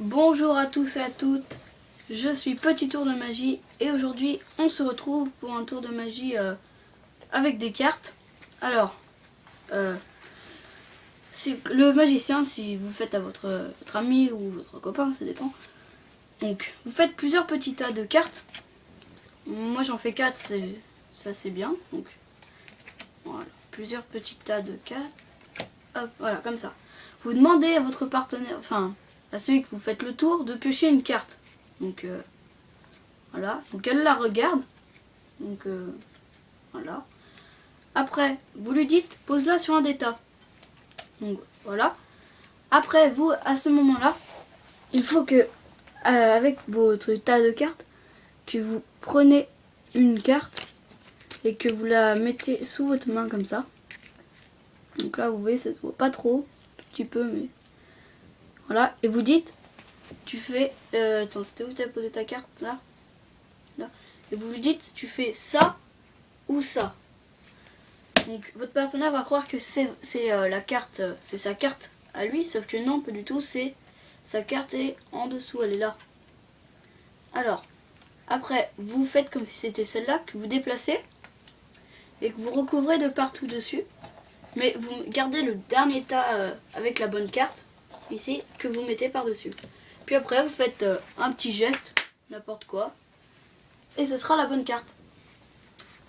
Bonjour à tous et à toutes, je suis Petit Tour de Magie et aujourd'hui on se retrouve pour un tour de magie euh, avec des cartes. Alors, euh, le magicien, si vous faites à votre, votre ami ou votre copain, ça dépend. Donc, vous faites plusieurs petits tas de cartes. Moi j'en fais 4, c'est assez bien. Donc, voilà, plusieurs petits tas de cartes. Hop, voilà, comme ça. Vous demandez à votre partenaire, enfin, à celui que vous faites le tour, de piocher une carte. Donc, euh, voilà. Donc, elle la regarde. Donc, euh, voilà. Après, vous lui dites, pose-la sur un des tas. Donc, voilà. Après, vous, à ce moment-là, il faut que, euh, avec votre tas de cartes, que vous prenez une carte et que vous la mettez sous votre main comme ça. Donc là, vous voyez, ça se voit pas trop, un petit peu, mais voilà. Et vous dites, tu fais, euh, attends, c'était où tu as posé ta carte là, là. Et vous lui dites, tu fais ça ou ça. Donc votre partenaire va croire que c'est euh, la carte, euh, c'est sa carte à lui, sauf que non, pas du tout. C'est sa carte est en dessous, elle est là. Alors, après, vous faites comme si c'était celle-là que vous déplacez et que vous recouvrez de partout dessus. Mais vous gardez le dernier tas avec la bonne carte, ici, que vous mettez par-dessus. Puis après, vous faites euh, un petit geste, n'importe quoi, et ce sera la bonne carte.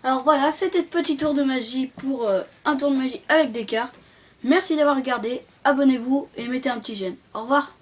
Alors voilà, c'était petit tour de magie pour euh, un tour de magie avec des cartes. Merci d'avoir regardé, abonnez-vous et mettez un petit j'aime. Au revoir